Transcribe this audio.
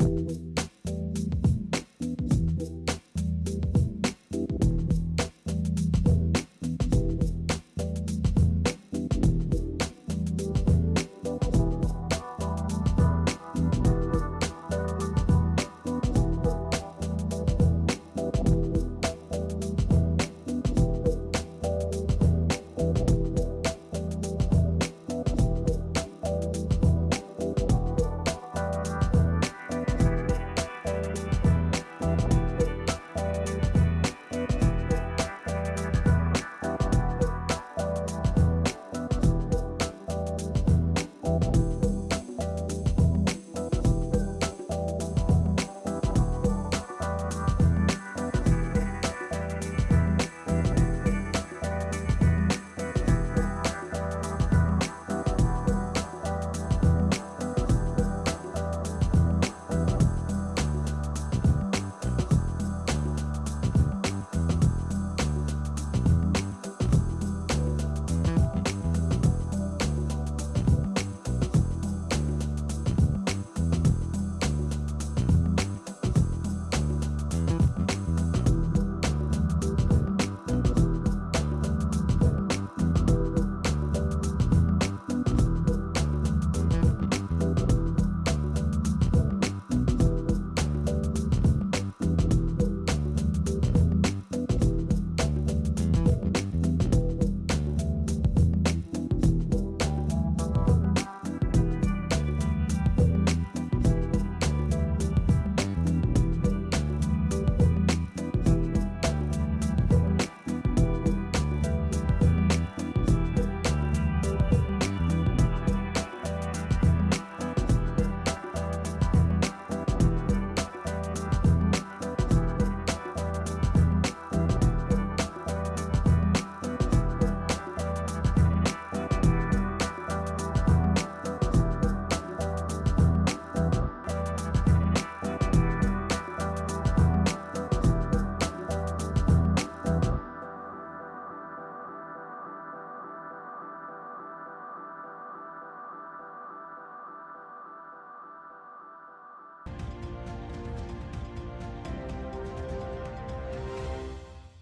you